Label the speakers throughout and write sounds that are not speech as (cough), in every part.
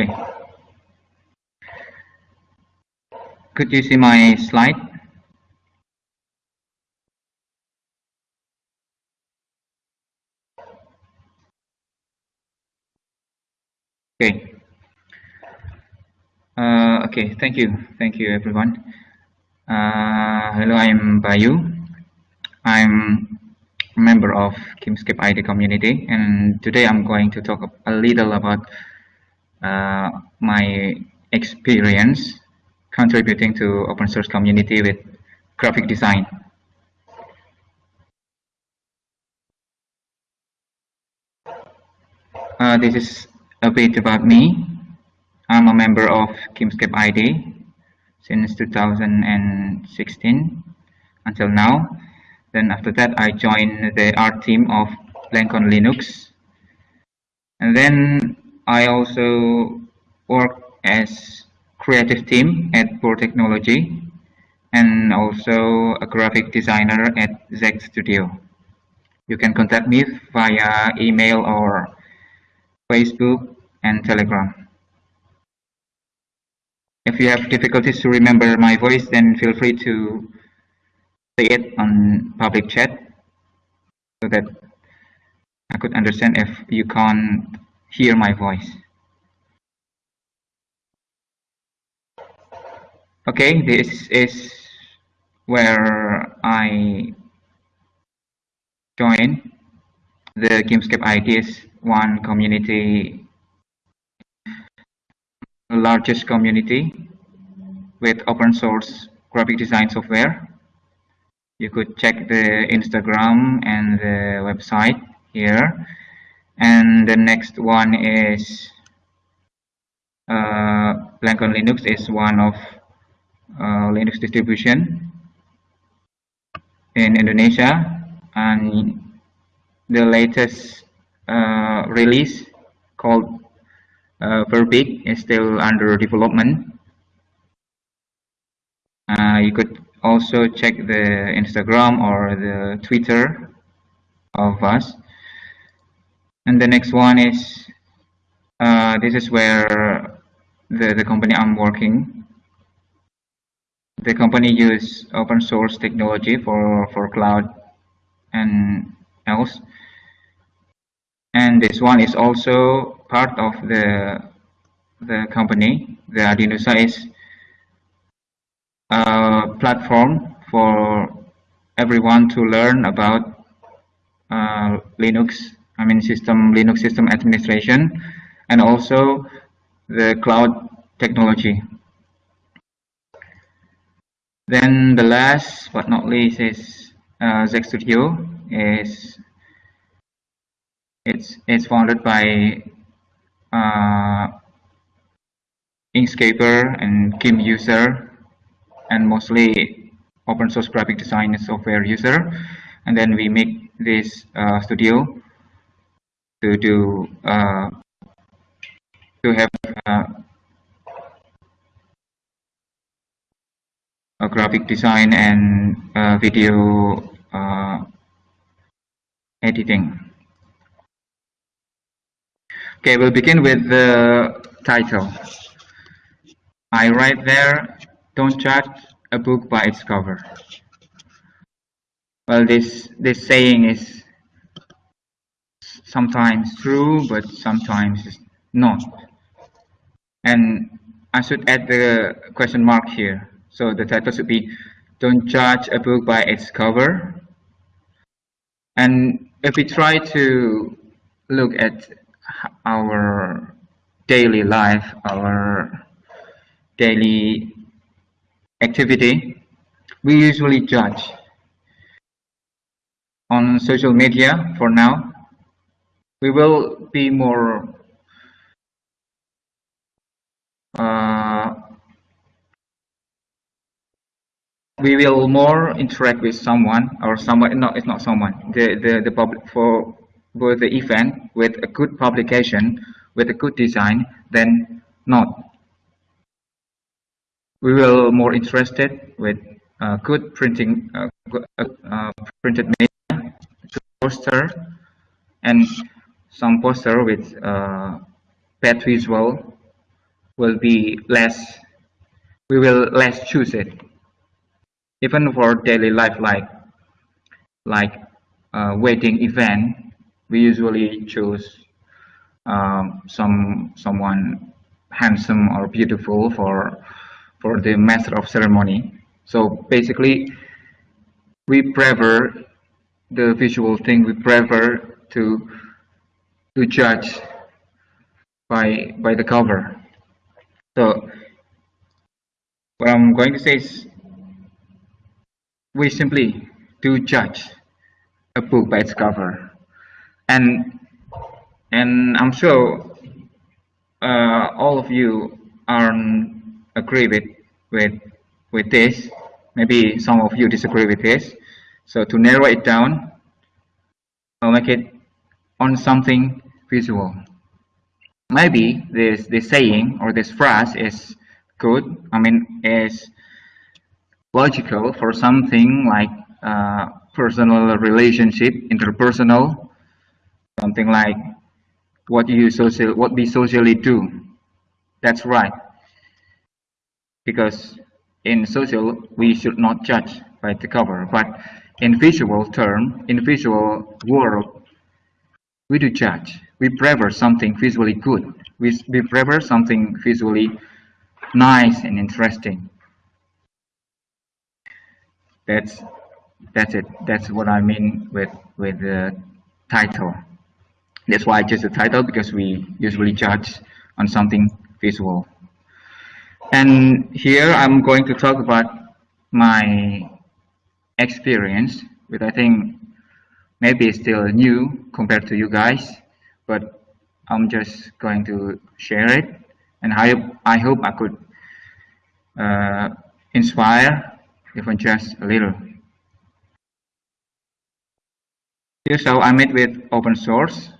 Speaker 1: Okay. Could you see my slide? Okay. Uh, okay, thank you. Thank you, everyone. Uh, hello, I'm Bayu. I'm a member of Gimpscape ID community, and today I'm going to talk a little about uh, my experience contributing to open source community with graphic design. Uh, this is a bit about me. I'm a member of Gimpscape ID since 2016 until now. Then after that, I joined the art team of BlankOn Linux. And then I also work as creative team at Boer Technology and also a graphic designer at Zeg Studio. You can contact me via email or Facebook and Telegram. If you have difficulties to remember my voice, then feel free to say it on public chat so that I could understand if you can't hear my voice. Okay, this is where I join the Gimpscape IDs one community largest community with open source graphic design software. You could check the Instagram and the website here. And the next one is uh, BlankOn Linux is one of uh, Linux distribution in Indonesia and the latest uh, release called uh, is still under development. Uh, you could also check the Instagram or the Twitter of us. And the next one is uh, this is where the, the company I'm working. The company use open source technology for, for cloud and else. And this one is also part of the the company, the Arduino is a platform for everyone to learn about uh, Linux, I mean system Linux system administration, and also the cloud technology. Then the last but not least is uh, Zeg Studio. is it's it's founded by uh, Inkscaper and GIMP user and mostly open source graphic design software user and then we make this uh, studio to do uh, to have uh, a graphic design and uh, video uh, editing. Okay, we'll begin with the title. I write there, don't judge a book by its cover. Well, this, this saying is sometimes true, but sometimes not. And I should add the question mark here. So the title should be, don't judge a book by its cover. And if we try to look at our daily life, our daily activity, we usually judge on social media for now. We will be more uh, we will more interact with someone or someone no it's not someone the the, the public for with the event with a good publication with a good design than not. We will more interested with uh, good printing, uh, uh, printed media, poster, and some poster with uh, bad visual will be less we will less choose it. Even for daily life like like uh, wedding event we usually choose um, some someone handsome or beautiful for for the master of ceremony. So basically we prefer the visual thing we prefer to to judge by by the cover. So what I'm going to say is we simply do judge a book by its cover. And and I'm sure uh, all of you aren't agree with with with this. Maybe some of you disagree with this. So to narrow it down I'll make it on something visual. Maybe this this saying or this phrase is good I mean is logical for something like uh, personal relationship interpersonal something like what you social what we socially do. That's right. Because in social we should not judge by the cover but in visual term in visual world we do judge we prefer something visually good. We, we prefer something visually nice and interesting. That's that's it. That's what I mean with with the title. That's why I chose the title because we usually judge on something visual. And here I'm going to talk about my experience which I think maybe still new compared to you guys but I'm just going to share it. And I, I hope I could uh, inspire even just a little. Here's how I met with open source.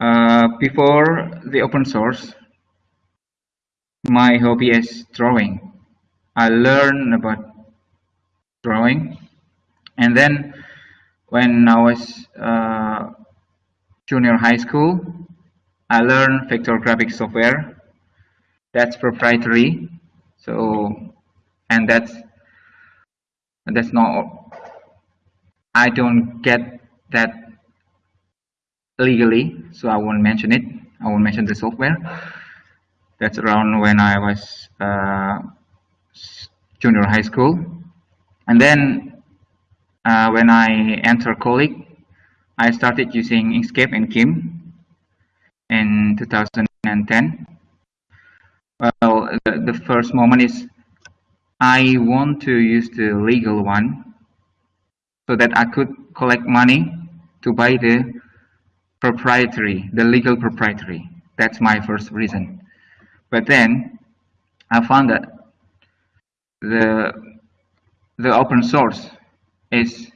Speaker 1: Uh, before the open source my hobby is drawing. I learned about drawing. And then when I was uh, junior high school I learned vector graphic software. That's proprietary. So and that's that's not I don't get that legally so I won't mention it. I won't mention the software. That's around when I was uh, junior high school. And then uh, when I entered college I started using Inkscape and GIMP in 2010 well the, the first moment is I want to use the legal one so that I could collect money to buy the proprietary the legal proprietary. That's my first reason. But then I found that the the open source is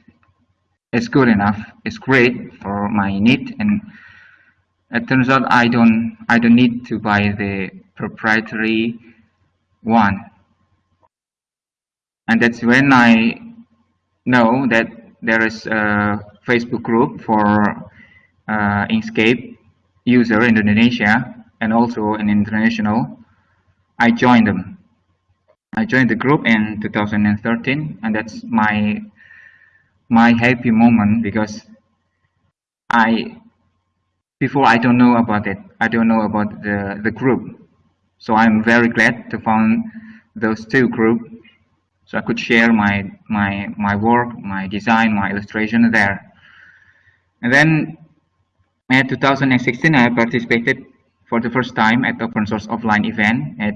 Speaker 1: is good enough it's great for my need and it turns out I don't I don't need to buy the proprietary one. And that's when I know that there is a Facebook group for uh, Inkscape user in Indonesia and also in international. I joined them. I joined the group in 2013 and that's my my happy moment because I before I don't know about it I don't know about the the group. So I'm very glad to find those two groups so I could share my my my work my design my illustration there. And then in 2016 I participated for the first time at open source offline event at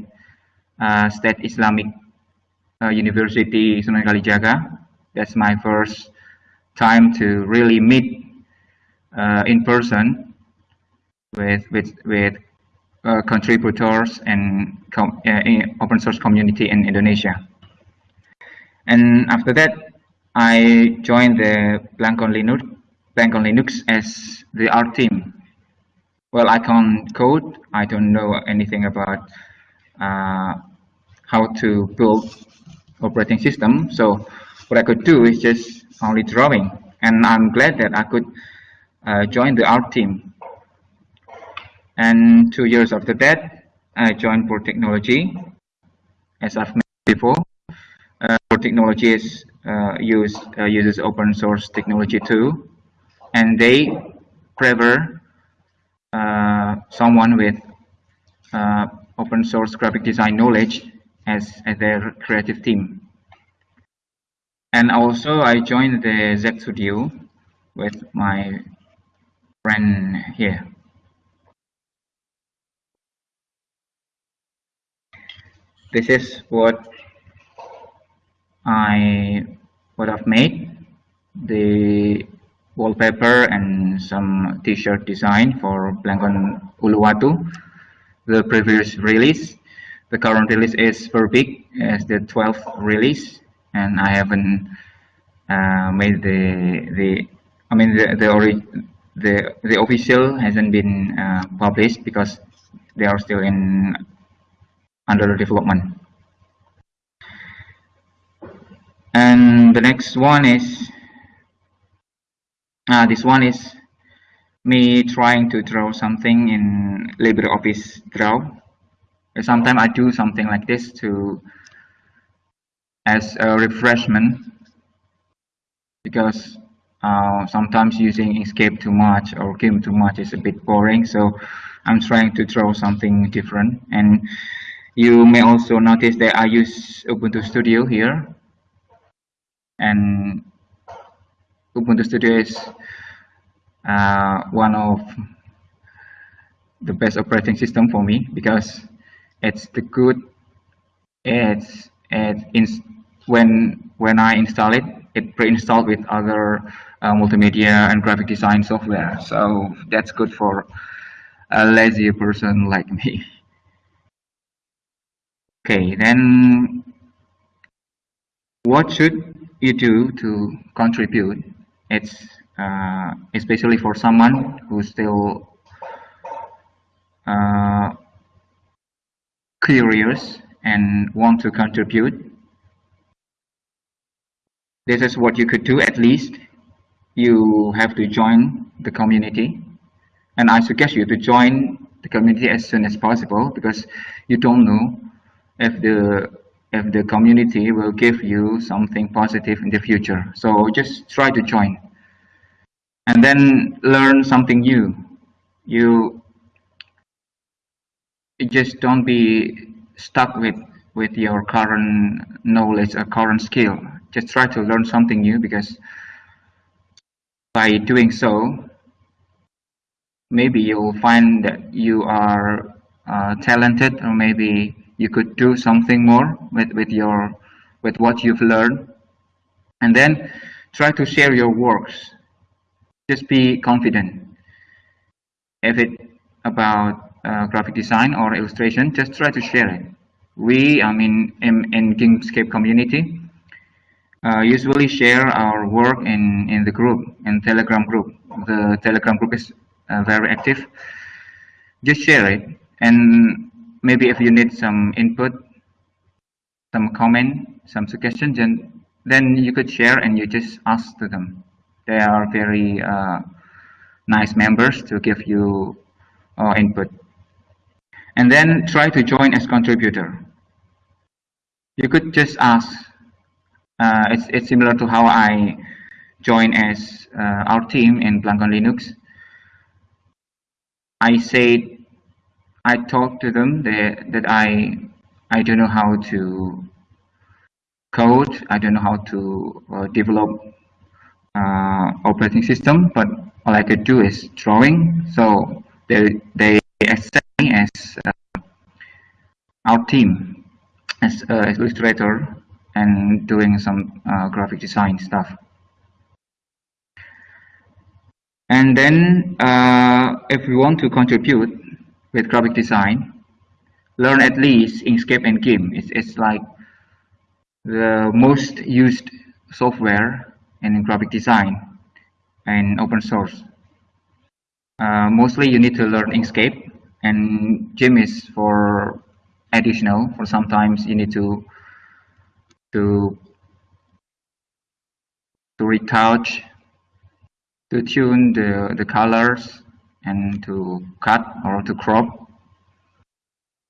Speaker 1: uh, State Islamic uh, University Sunan Kalijaga. That's my first time to really meet uh, in person with with with uh, contributors and uh, open source community in Indonesia and after that I joined the BlankOn Linux, BlankOn Linux as the art team. Well, I can't code. I don't know anything about uh, how to build operating system. So what I could do is just only drawing. And I'm glad that I could uh, join the art team. And two years after that, I joined Boer Technology as I've mentioned before. Uh, Boer Technology is uh, use uh, uses open source technology too, and they prefer uh, someone with uh, open source graphic design knowledge as, as their creative team. And also I joined the Z Studio with my friend here. This is what I would have made. The wallpaper and some t-shirt design for BlankOn Uluwatu. The previous release the current release is Verbeek as the 12th release and I haven't uh, made the the I mean the the the the official hasn't been uh, published because they are still in under development. And the next one is uh, this one is me trying to draw something in LibreOffice Draw. Sometimes I do something like this to as a refreshment because uh, sometimes using Inkscape too much or GIMP too much is a bit boring. So I'm trying to draw something different. And you may also notice that I use Ubuntu Studio here. And Ubuntu Studio is uh, one of the best operating system for me because it's the good it's it when when I install it it pre-installed with other uh, multimedia and graphic design software. So that's good for a lazy person like me. (laughs) Okay then what should you do to contribute? It's uh, especially for someone who's still uh, curious and want to contribute this is what you could do. At least you have to join the community. And I suggest you to join the community as soon as possible because you don't know if the if the community will give you something positive in the future. So just try to join. And then learn something new. You just don't be stuck with with your current knowledge or current skill just try to learn something new because by doing so maybe you'll find that you are uh, talented or maybe you could do something more with with your with what you've learned. And then try to share your works. Just be confident. If it about uh, graphic design or illustration, just try to share it. We, I mean, in, in Inkscape community, usually share our work in, in the group, in Telegram group. The Telegram group is uh, very active. Just share it. And maybe if you need some input, some comment, some suggestions, then, then you could share and you just ask to them. They are very uh, nice members to give you uh, input and then try to join as contributor. You could just ask, uh, it's, it's similar to how I join as uh, our team in BlankOn Linux. I said, I talked to them that, that I, I don't know how to code, I don't know how to uh, develop uh, operating system, but all I could do is drawing. So they, they accept me as uh, our team as uh, illustrator and doing some uh, graphic design stuff. And then uh, if we want to contribute with graphic design, learn at least Inkscape and GIMP. It's, it's like the most used software in graphic design and open source. Uh, mostly you need to learn Inkscape and GIMP is for additional for sometimes you need to to to retouch to tune the the colors and to cut or to crop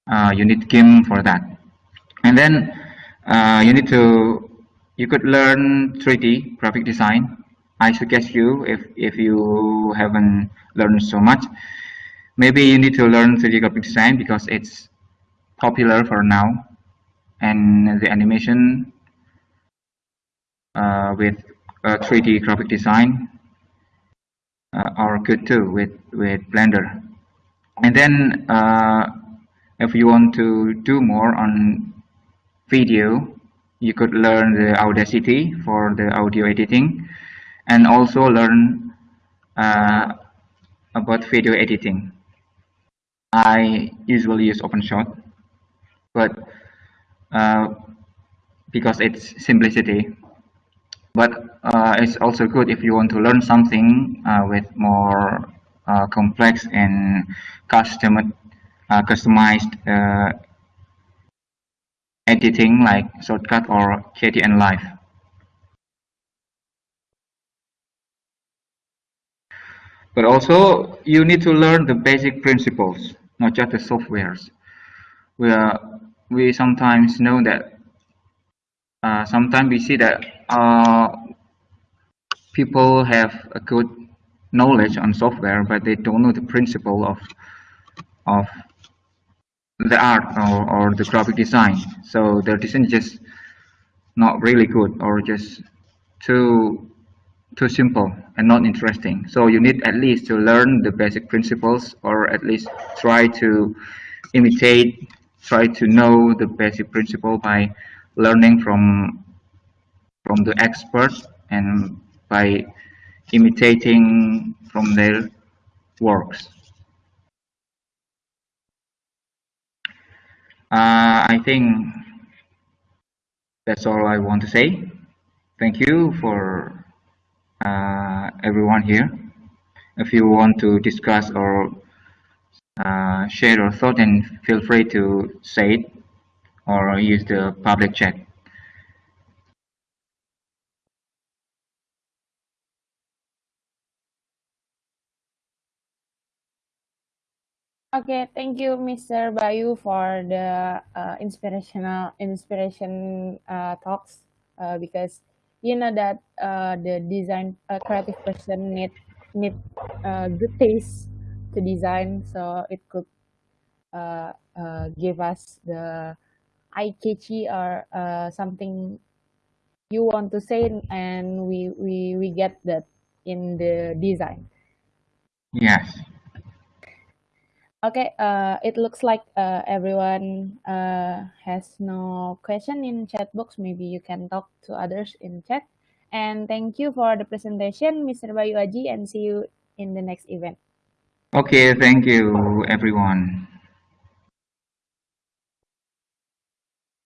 Speaker 1: uh, you need GIMP for that. And then uh, you need to, you could learn 3D graphic design. I suggest you, if, if you haven't learned so much, maybe you need to learn 3D graphic design because it's popular for now. And the animation uh, with 3D graphic design uh, are good too with, with Blender. And then uh, if you want to do more on video, you could learn the Audacity for the audio editing and also learn uh, about video editing. I usually use OpenShot, but uh, because it's simplicity. But uh, it's also good if you want to learn something uh, with more uh, complex and custom uh, customized uh, editing like Shotcut or Kdenlive. But also you need to learn the basic principles, not just the softwares. We are, we sometimes know that uh, sometimes we see that uh, people have a good knowledge on software, but they don't know the principle of of the art or, or the graphic design. So their design is just not really good or just too too simple and not interesting. So you need at least to learn the basic principles or at least try to imitate try to know the basic principle by learning from from the experts and by imitating from their works Uh, I think that's all I want to say. Thank you for uh, everyone here. If you want to discuss or uh, share your thought, and feel free to say it or use the public chat.
Speaker 2: Okay, thank you, Mr. Bayu, for the uh, inspirational inspiration uh, talks. Uh, because you know that uh, the design uh, creative person need need uh, good taste to design, so it could uh, give us the eye catchy or something you want to say, and we we we get that in the design.
Speaker 1: Yes.
Speaker 2: Okay, uh, it looks like uh, everyone uh, has no question in chat box. Maybe you can talk to others in chat. And thank you for the presentation, Mr. Bayu Aji, and see you in the next event.
Speaker 1: Okay, thank you, everyone.